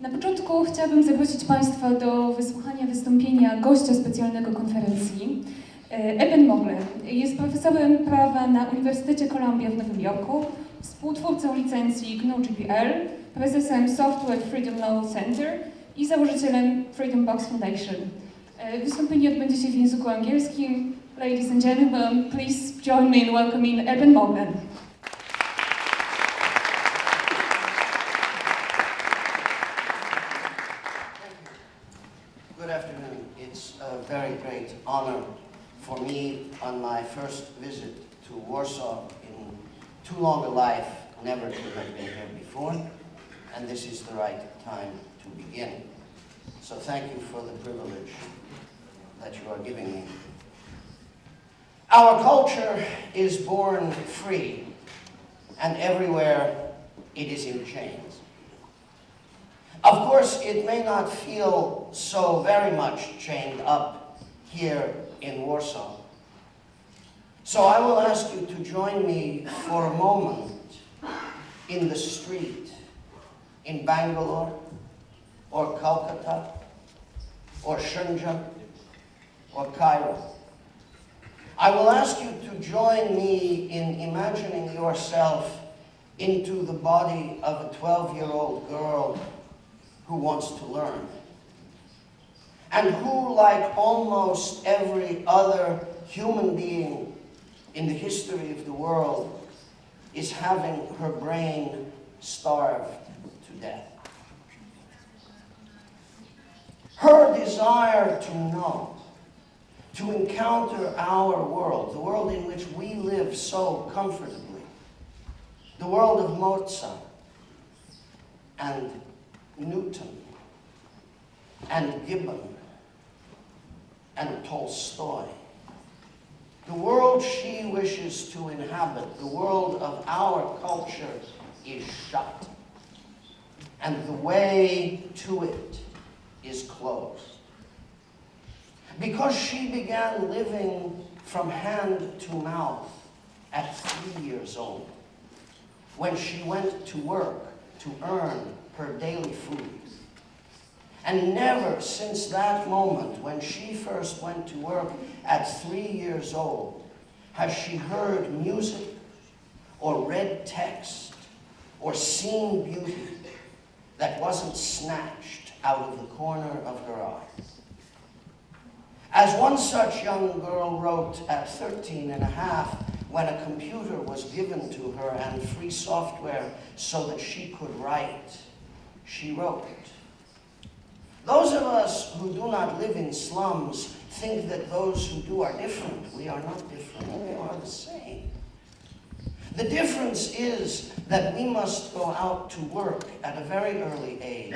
Na początku chciałabym zaprosić Państwa do wysłuchania wystąpienia gościa specjalnego konferencji. E, Eben Mogler jest profesorem prawa na Uniwersytecie Columbia w Nowym Jorku, współtwórcą licencji GNU-GPL, prezesem Software Freedom Law Center i założycielem Freedom Box Foundation. E, Wystąpienie odbędzie się w języku angielskim. Ladies and gentlemen, please join me in welcoming Eben Mogler. First visit to Warsaw in too long a life never to have been here before, and this is the right time to begin. So thank you for the privilege that you are giving me. Our culture is born free, and everywhere it is in chains. Of course, it may not feel so very much chained up here in Warsaw. So I will ask you to join me for a moment in the street in Bangalore or Calcutta or Shenzhen or Cairo. I will ask you to join me in imagining yourself into the body of a 12-year-old girl who wants to learn. And who, like almost every other human being in the history of the world, is having her brain starved to death. Her desire to know, to encounter our world, the world in which we live so comfortably, the world of Mozart and Newton and Gibbon and Tolstoy. The world she wishes to inhabit, the world of our culture, is shut. And the way to it is closed. Because she began living from hand to mouth at three years old, when she went to work to earn her daily food. And never since that moment when she first went to work at three years old has she heard music or read text or seen beauty that wasn't snatched out of the corner of her eye. As one such young girl wrote at 13 and a half when a computer was given to her and free software so that she could write, she wrote. Those of us who do not live in slums think that those who do are different. We are not different, we are the same. The difference is that we must go out to work at a very early age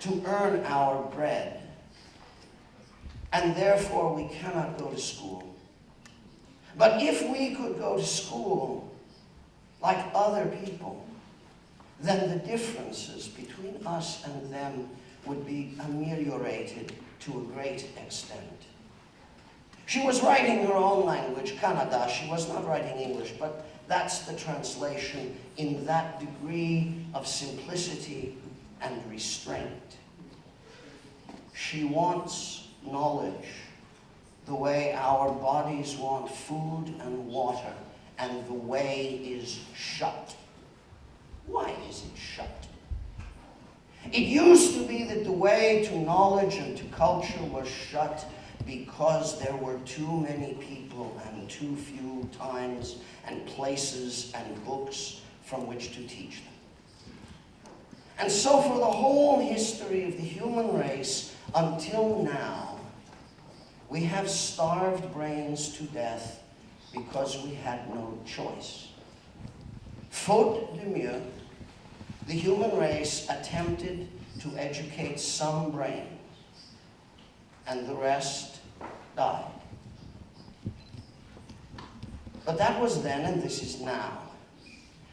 to earn our bread. And therefore we cannot go to school. But if we could go to school like other people, then the differences between us and them would be ameliorated to a great extent. She was writing her own language, Kannada. She was not writing English, but that's the translation in that degree of simplicity and restraint. She wants knowledge the way our bodies want food and water, and the way is shut. Why is it shut? It used to be that the way to knowledge and to culture was shut because there were too many people and too few times and places and books from which to teach them. And so for the whole history of the human race until now, we have starved brains to death because we had no choice. Faute de mieux, the human race attempted to educate some brains, and the rest died. But that was then, and this is now.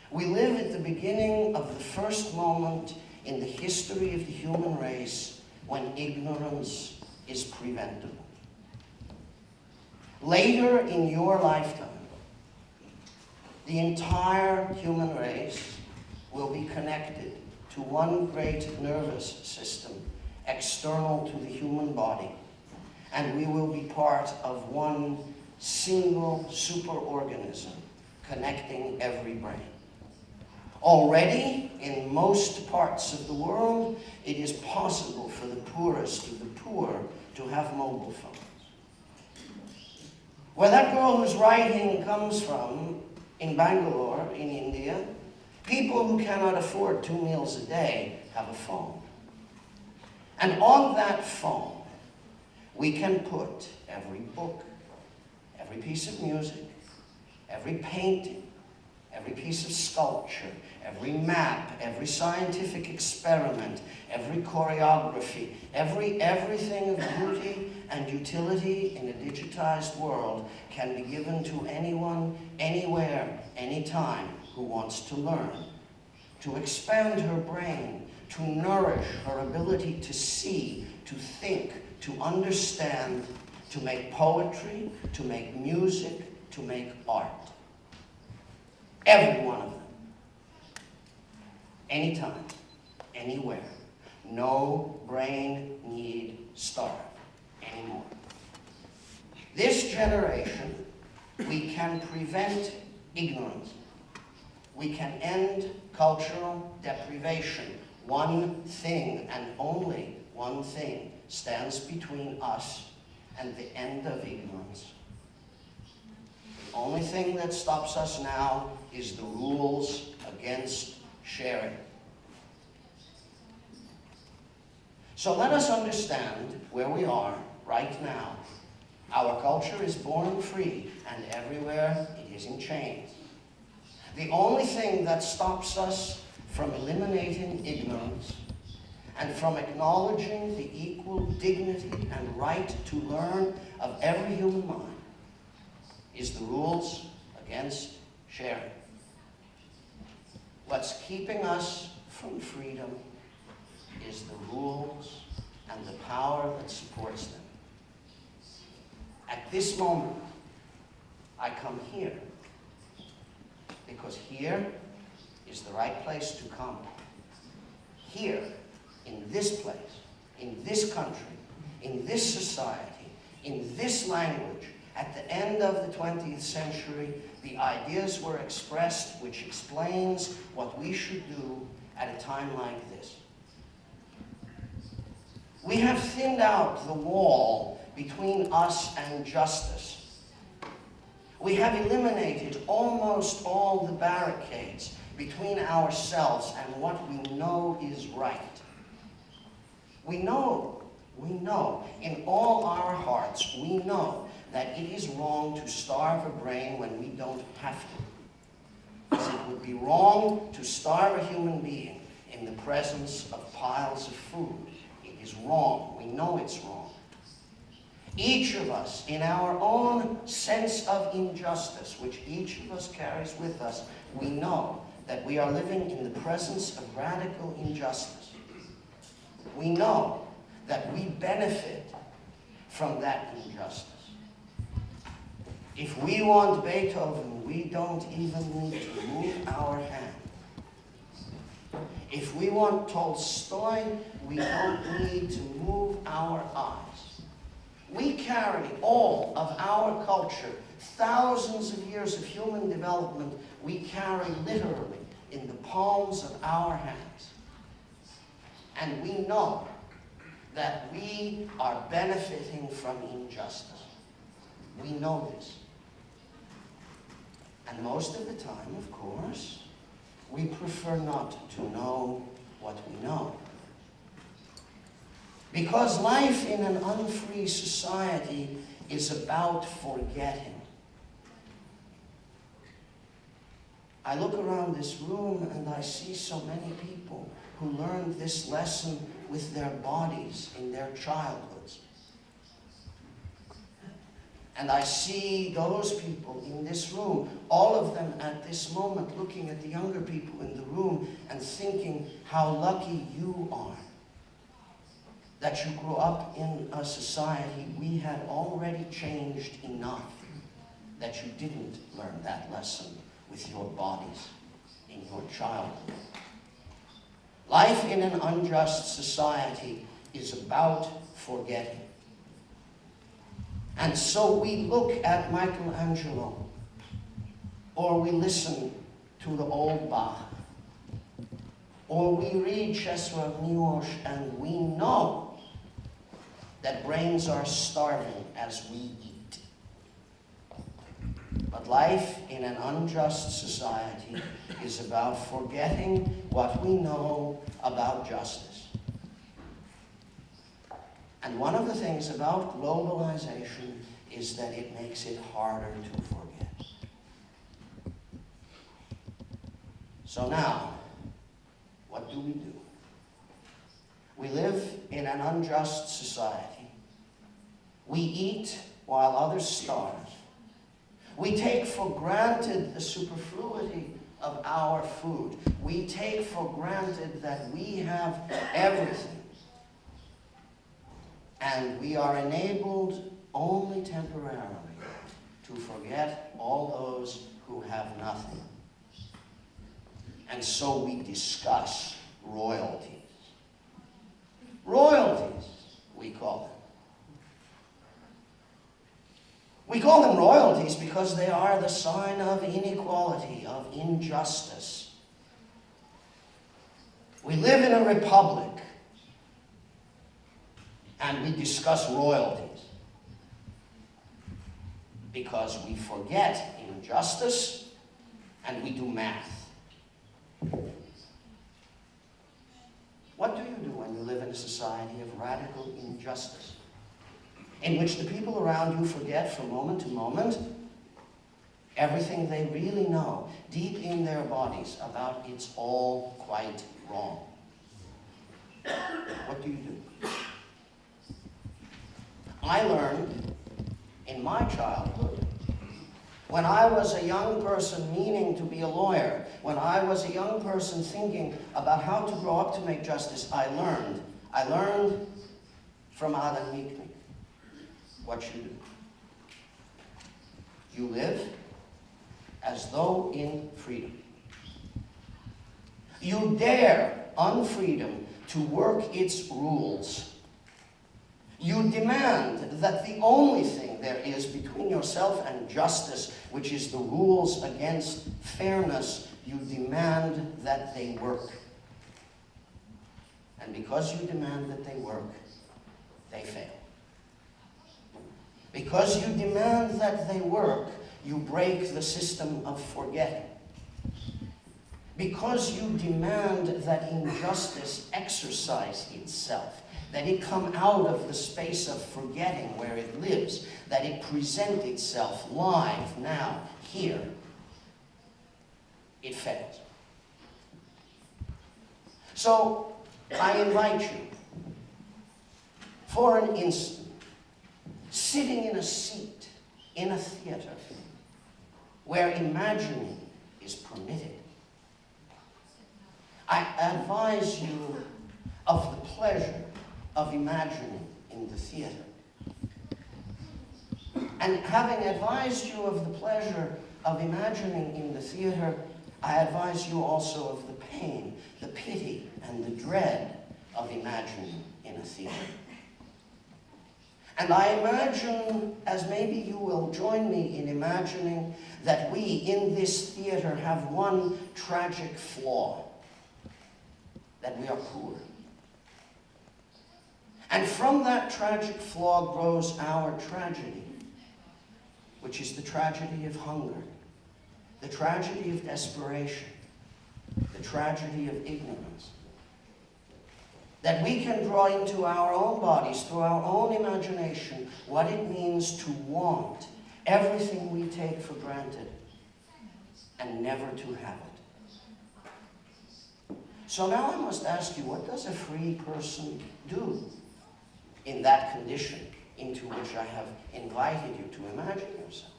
We live at the beginning of the first moment in the history of the human race when ignorance is preventable. Later in your lifetime, the entire human race will be connected to one great nervous system external to the human body, and we will be part of one single superorganism connecting every brain. Already, in most parts of the world, it is possible for the poorest of the poor to have mobile phones. Where that girl who's writing comes from, in Bangalore, in India, people who cannot afford two meals a day have a phone. And on that phone, we can put every book, every piece of music, every painting, every piece of sculpture, every map, every scientific experiment, every choreography, every everything of beauty and utility in a digitized world can be given to anyone, anywhere, anytime who wants to learn, to expand her brain, to nourish her ability to see, to think, to understand, to make poetry, to make music, to make art. Every one of them. Anytime, anywhere. No brain need starve anymore. This generation, we can prevent ignorance. We can end cultural deprivation. One thing and only one thing stands between us and the end of ignorance. The only thing that stops us now is the rules against sharing. So let us understand where we are right now. Our culture is born free, and everywhere it is in chains. The only thing that stops us from eliminating ignorance and from acknowledging the equal dignity and right to learn of every human mind is the rules against sharing. What's keeping us from freedom is the rules and the power that supports them. At this moment, I come here because here is the right place to come. Here, in this place, in this country, in this society, in this language, at the end of the 20th century, the ideas were expressed which explains what we should do at a time like this. We have thinned out the wall between us and justice. We have eliminated almost all the barricades between ourselves and what we know is right. We know, we know, in all our hearts, we know that it is wrong to starve a brain when we don't have to. As it would be wrong to starve a human being in the presence of piles of food. It is wrong. We know it's wrong. Each of us, in our own sense of injustice, which each of us carries with us, we know that we are living in the presence of radical injustice. We know that we benefit from that injustice. If we want Beethoven, we don't even need to move our hand. If we want Tolstoy, we don't need to move our eyes. We carry all of our culture, thousands of years of human development, we carry literally in the palms of our hands. And we know that we are benefiting from injustice. We know this. And most of the time, of course, we prefer not to know what we know. Because life in an unfree society is about forgetting. I look around this room and I see so many people who learned this lesson with their bodies in their childhoods. And I see those people in this room, all of them at this moment looking at the younger people in the room and thinking how lucky you are that you grew up in a society we had already changed enough that you didn't learn that lesson with your bodies in your childhood. Life in an unjust society is about forgetting. And so we look at Michelangelo, or we listen to the old Bach, or we read Czesław Miłosz and we know that brains are starving as we eat. But life in an unjust society is about forgetting what we know about justice. And one of the things about globalization is that it makes it harder to forget. So now, what do we do? We live in an unjust society. We eat while others starve. We take for granted the superfluity of our food. We take for granted that we have everything. And we are enabled only temporarily to forget all those who have nothing. And so we discuss royalties. Royalties, we call them. We call them royalties because they are the sign of inequality, of injustice. We live in a republic and we discuss royalties because we forget injustice and we do math. What do you live in a society of radical injustice? In which the people around you forget from moment to moment everything they really know deep in their bodies about it's all quite wrong. What do you do? I learned in my childhood when I was a young person meaning to be a lawyer, when I was a young person thinking about how to grow up to make justice, I learned. I learned from Adam Michnik what you do. You live as though in freedom. You dare unfreedom to work its rules. You demand that the only thing there is between yourself and justice which is the rules against fairness, you demand that they work. And because you demand that they work, they fail. Because you demand that they work, you break the system of forgetting. Because you demand that injustice exercise itself, that it come out of the space of forgetting where it lives, that it present itself live now, here, it fails. So, I invite you, for an instant, sitting in a seat in a theater where imagining is permitted, I advise you of the pleasure of imagining in the theater. And having advised you of the pleasure of imagining in the theater, I advise you also of the pain, the pity, and the dread of imagining in a theater. And I imagine, as maybe you will join me in imagining, that we in this theater have one tragic flaw, that we are poor. And from that tragic flaw grows our tragedy, which is the tragedy of hunger, the tragedy of desperation, the tragedy of ignorance. That we can draw into our own bodies, through our own imagination, what it means to want everything we take for granted and never to have it. So now I must ask you, what does a free person do? in that condition into which I have invited you to imagine yourself.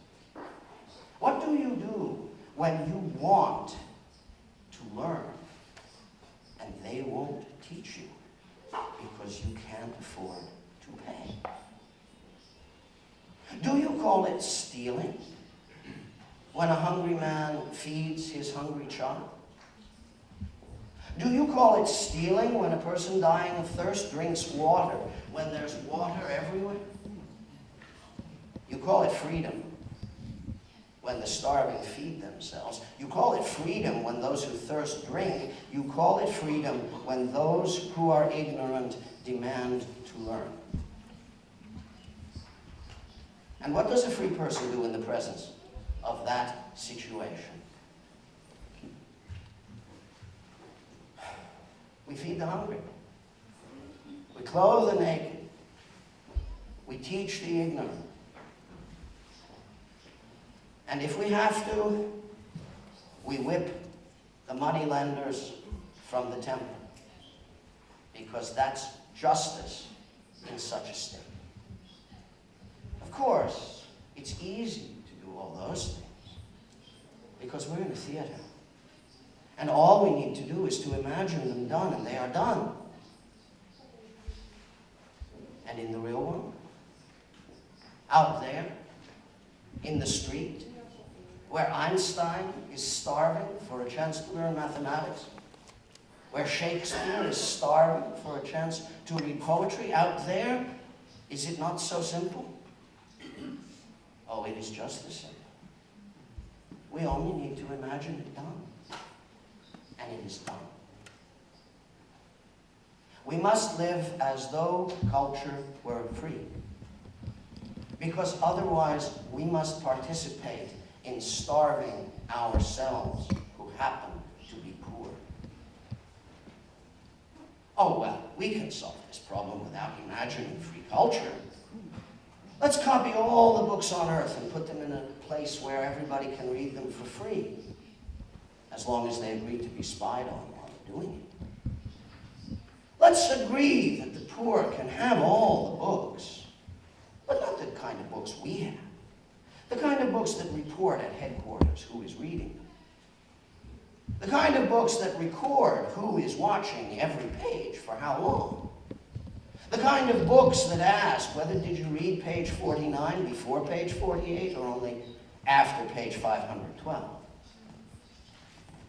What do you do when you want to learn and they won't teach you because you can't afford to pay? Do you call it stealing when a hungry man feeds his hungry child? Do you call it stealing when a person dying of thirst drinks water when there's water everywhere? You call it freedom when the starving feed themselves. You call it freedom when those who thirst drink. You call it freedom when those who are ignorant demand to learn. And what does a free person do in the presence of that situation? We feed the hungry. We clothe the naked. We teach the ignorant. And if we have to, we whip the money lenders from the temple. Because that's justice in such a state. Of course, it's easy to do all those things because we're in a theater. And all we need to do is to imagine them done, and they are done. And in the real world, out there, in the street, where Einstein is starving for a chance to learn mathematics, where Shakespeare is starving for a chance to read poetry, out there, is it not so simple? Oh, it is just the simple. We only need to imagine it done. And it is done. We must live as though culture were free. Because otherwise, we must participate in starving ourselves who happen to be poor. Oh, well, we can solve this problem without imagining free culture. Let's copy all the books on earth and put them in a place where everybody can read them for free, as long as they agree to be spied on while they're doing it. Let's agree that the poor can have all the books, but not the kind of books we have. The kind of books that report at headquarters who is reading. The kind of books that record who is watching every page for how long. The kind of books that ask whether did you read page 49 before page 48 or only after page 512.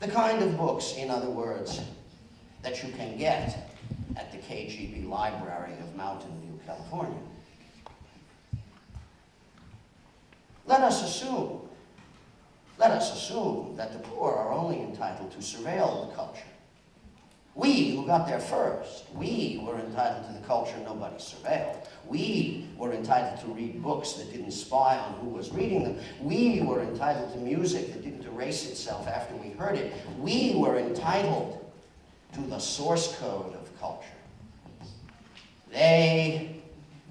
The kind of books, in other words, that you can get at the KGB Library of Mountain View, California. Let us assume, let us assume that the poor are only entitled to surveil the culture. We who got there first, we were entitled to the culture nobody surveilled. We were entitled to read books that didn't spy on who was reading them. We were entitled to music that didn't erase itself after we heard it. We were entitled to the source code of culture. They,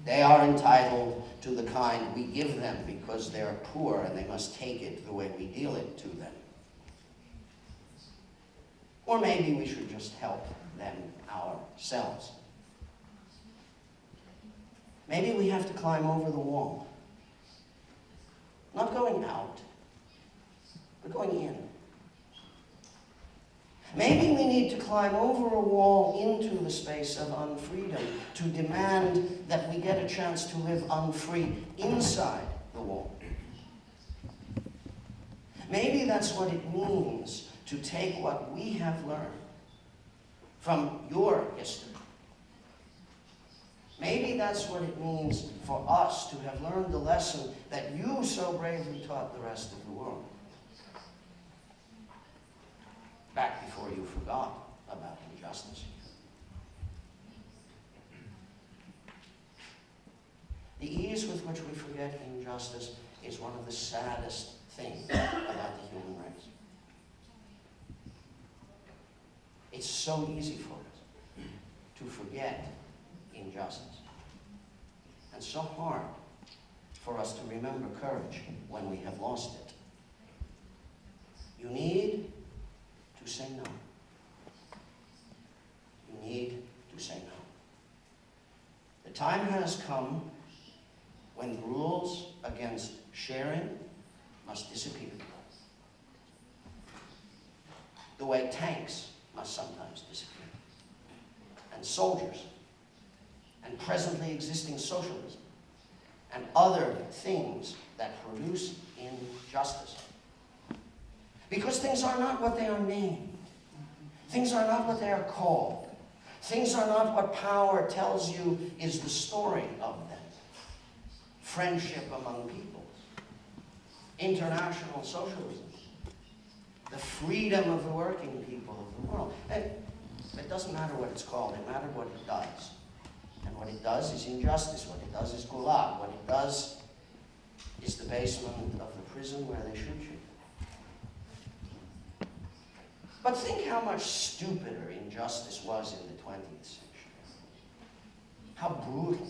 they are entitled to the kind we give them because they're poor and they must take it the way we deal it to them. Or maybe we should just help them ourselves. Maybe we have to climb over the wall. Not going out, but going in. Maybe we need to climb over a wall into the space of unfreedom to demand that we get a chance to live unfree inside the wall. Maybe that's what it means to take what we have learned from your history. Maybe that's what it means for us to have learned the lesson that you so bravely taught the rest of the world. Back before you forgot about injustice. The ease with which we forget injustice is one of the saddest things about the human race. It's so easy for us to forget injustice. And so hard for us to remember courage when we have lost it. You need to say no. You need to say no. The time has come when rules against sharing must disappear. The way tanks must sometimes disappear. And soldiers, and presently existing socialism, and other things that produce injustice. Because things are not what they are named. Things are not what they are called. Things are not what power tells you is the story of them. Friendship among peoples, international socialism, the freedom of the working people of the world. And it doesn't matter what it's called, it matters what it does. And what it does is injustice, what it does is gulag, what it does is the basement of the prison where they shoot you. But think how much stupider injustice was in the 20th century. How brutal,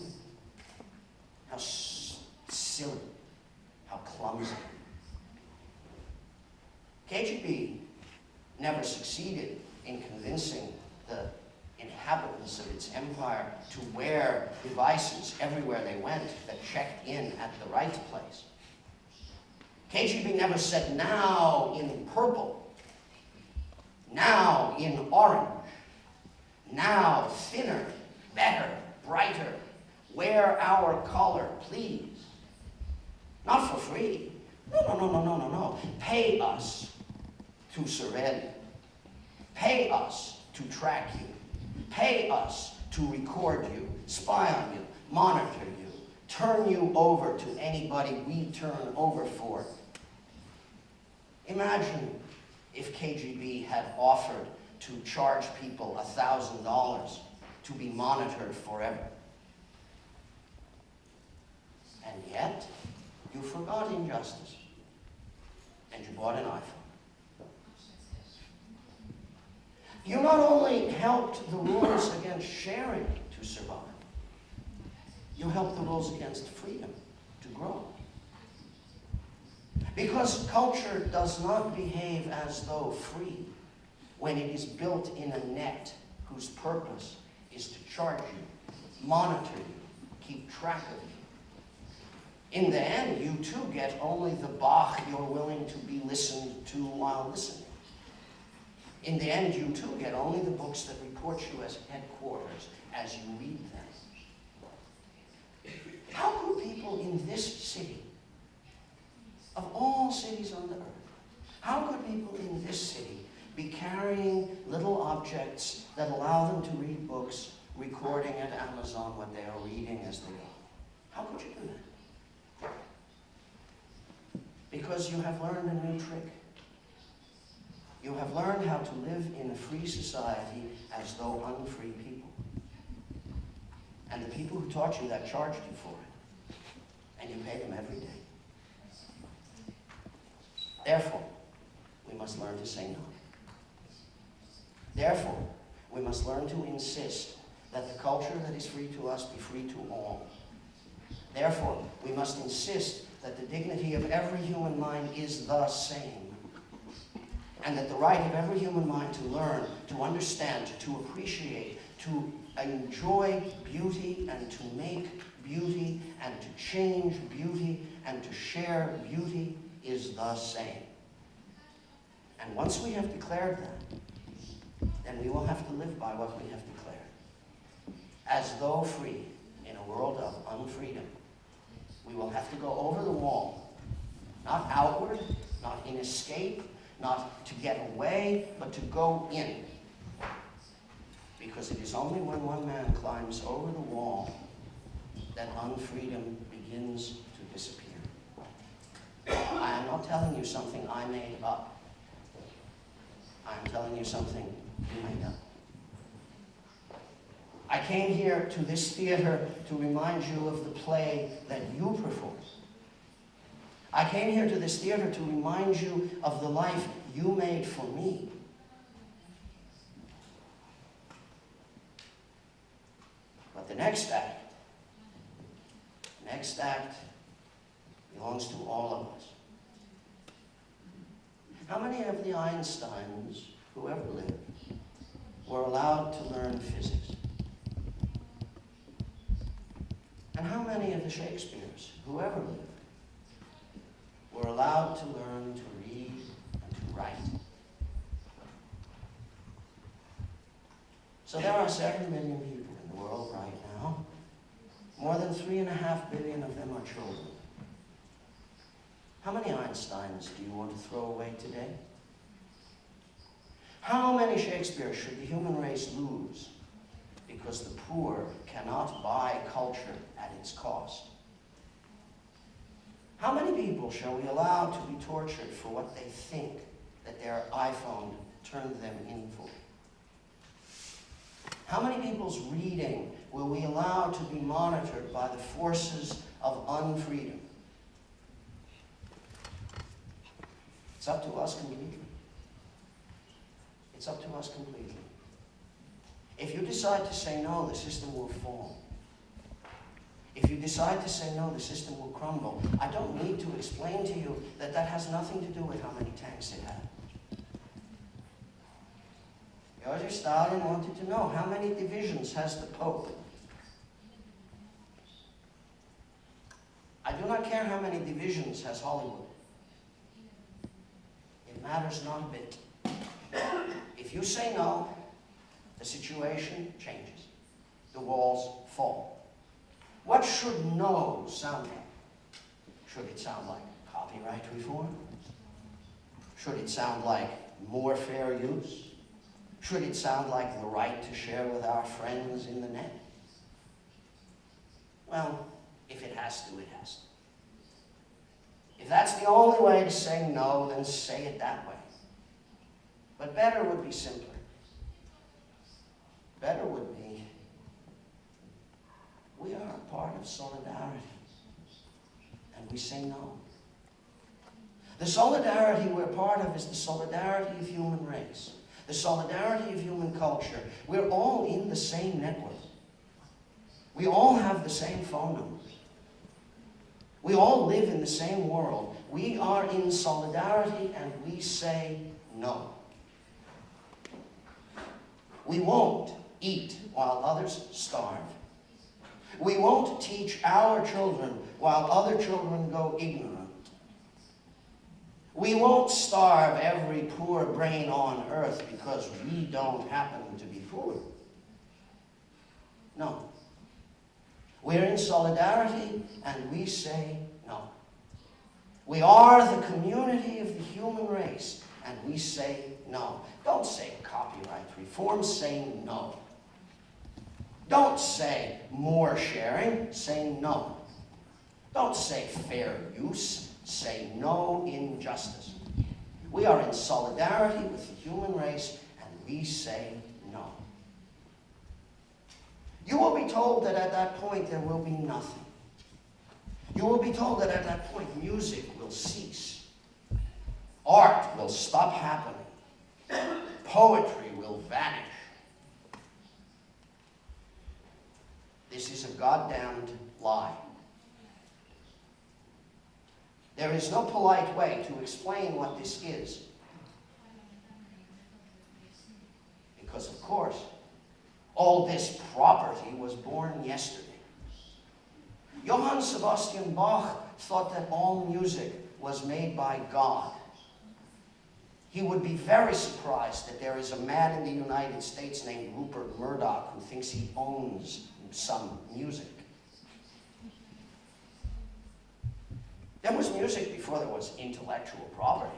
how silly, how clumsy. KGB never succeeded in convincing the inhabitants of its empire to wear devices everywhere they went that checked in at the right place. KGB never said now in purple, now in orange, now thinner, better, brighter, wear our color, please. Not for free. No, no, no, no, no, no, no. Pay us to you. Pay us to track you. Pay us to record you, spy on you, monitor you, turn you over to anybody we turn over for. Imagine if KGB had offered to charge people $1,000 to be monitored forever. And yet, you forgot injustice. And you bought an iPhone. You not only helped the rules against sharing to survive, you helped the rules against freedom to grow. Because culture does not behave as though free when it is built in a net whose purpose is to charge you, monitor you, keep track of you. In the end, you too get only the Bach you're willing to be listened to while listening. In the end, you too get only the books that report you as headquarters as you read them. How could people in this city, of all cities on the earth, how could people in this city be carrying little objects that allow them to read books, recording at Amazon what they are reading as they go? How could you do that? Because you have learned a new trick. You have learned how to live in a free society as though unfree people. And the people who taught you that charged you for it. And you pay them every day. Therefore, we must learn to say no. Therefore, we must learn to insist that the culture that is free to us be free to all. Therefore, we must insist that the dignity of every human mind is the same. And that the right of every human mind to learn, to understand, to appreciate, to enjoy beauty and to make beauty and to change beauty and to share beauty is the same. And once we have declared that, then we will have to live by what we have declared. As though free in a world of unfreedom, we will have to go over the wall, not outward, not in escape, not to get away, but to go in. Because it is only when one man climbs over the wall that unfreedom begins. I am not telling you something I made up. I am telling you something you made up. I came here to this theater to remind you of the play that you performed. I came here to this theater to remind you of the life you made for me. But the next act, next act belongs to all of us. How many of the Einsteins who ever lived were allowed to learn physics? And how many of the Shakespeares who ever lived were allowed to learn to read and to write? So there are seven million people in the world right now. More than three and a half billion of them are children. How many Einsteins do you want to throw away today? How many Shakespeares should the human race lose because the poor cannot buy culture at its cost? How many people shall we allow to be tortured for what they think that their iPhone turned them in for? How many people's reading will we allow to be monitored by the forces of unfreedom? It's up to us completely. It's up to us completely. If you decide to say no, the system will fall. If you decide to say no, the system will crumble. I don't need to explain to you that that has nothing to do with how many tanks it had. Joseph Stalin wanted to know how many divisions has the Pope? I do not care how many divisions has Hollywood. Matters not a bit. If you say no, the situation changes. The walls fall. What should no sound like? Should it sound like copyright reform? Should it sound like more fair use? Should it sound like the right to share with our friends in the net? Well, if it has to, it has to. If that's the only way to say no, then say it that way. But better would be simpler. Better would be, we are a part of solidarity. And we say no. The solidarity we're part of is the solidarity of human race the solidarity of human culture. We're all in the same network. We all have the same phone numbers. We all live in the same world. We are in solidarity and we say no. We won't eat while others starve. We won't teach our children while other children go ignorant. We won't starve every poor brain on earth because we don't happen to be poor. No. We're in solidarity and we say no. We are the community of the human race and we say no. Don't say copyright reform, say no. Don't say more sharing, say no. Don't say fair use, say no injustice. We are in solidarity with the human race and we say no. You will be told that at that point there will be nothing. You will be told that at that point music will cease. Art will stop happening. Poetry will vanish. This is a goddamned lie. There is no polite way to explain what this is. Because, of course, all this property was born yesterday. Johann Sebastian Bach thought that all music was made by God. He would be very surprised that there is a man in the United States named Rupert Murdoch who thinks he owns some music. There was music before there was intellectual property.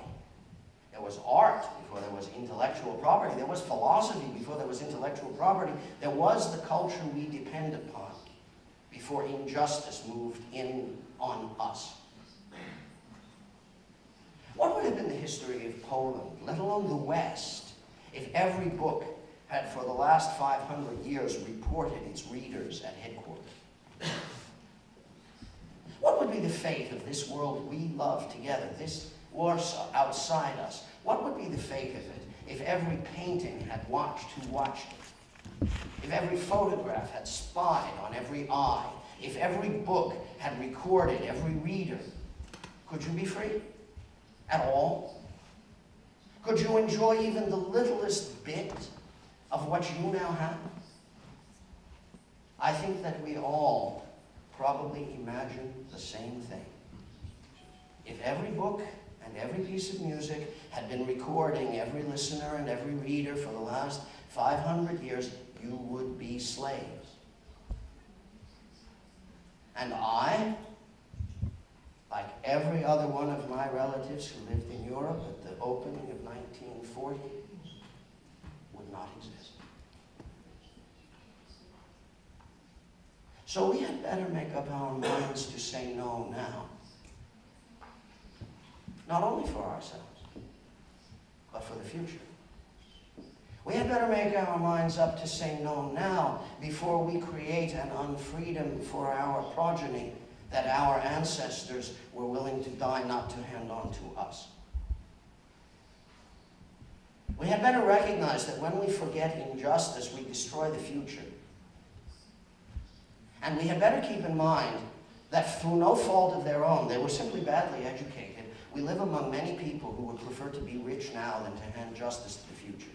There was art before there was intellectual property. There was philosophy before there was intellectual property. There was the culture we depend upon before injustice moved in on us. What would have been the history of Poland, let alone the West, if every book had for the last 500 years reported its readers at headquarters? What would be the fate of this world we love together, this Warsaw outside us? What would be the fate of it if every painting had watched who watched it? If every photograph had spied on every eye? If every book had recorded every reader? Could you be free? At all? Could you enjoy even the littlest bit of what you now have? I think that we all probably imagine the same thing. If every book and every piece of music had been recording every listener and every reader for the last 500 years, you would be slaves. And I, like every other one of my relatives who lived in Europe at the opening of 1940, would not exist. So we had better make up our minds to say no now. Not only for ourselves, but for the future. We had better make our minds up to say no now before we create an unfreedom for our progeny that our ancestors were willing to die not to hand on to us. We had better recognize that when we forget injustice, we destroy the future. And we had better keep in mind that through no fault of their own, they were simply badly educated. We live among many people who would prefer to be rich now than to hand justice to the future.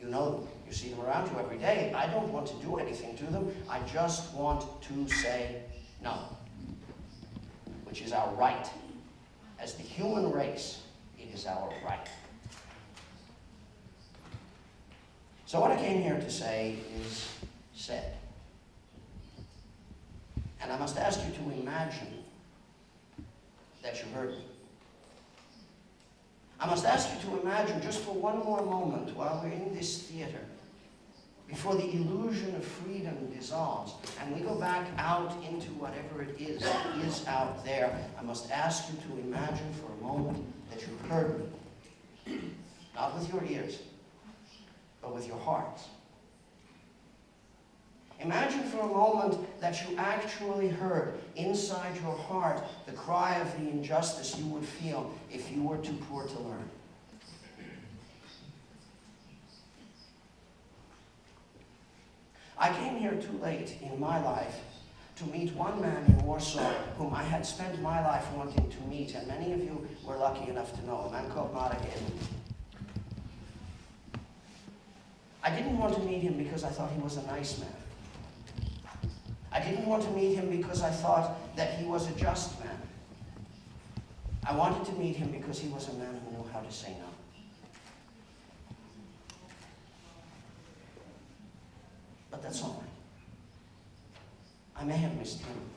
You know them. You see them around you every day. I don't want to do anything to them. I just want to say no, which is our right. As the human race, it is our right. So what I came here to say is said. And I must ask you to imagine that you heard me. I must ask you to imagine just for one more moment while we're in this theater, before the illusion of freedom dissolves and we go back out into whatever it is that is out there, I must ask you to imagine for a moment that you heard me. Not with your ears, but with your hearts. Imagine for a moment that you actually heard inside your heart the cry of the injustice you would feel if you were too poor to learn. I came here too late in my life to meet one man in Warsaw whom I had spent my life wanting to meet, and many of you were lucky enough to know, a man called Edelman. I didn't want to meet him because I thought he was a nice man. I didn't want to meet him because I thought that he was a just man. I wanted to meet him because he was a man who knew how to say no. But that's all right. I may have missed him.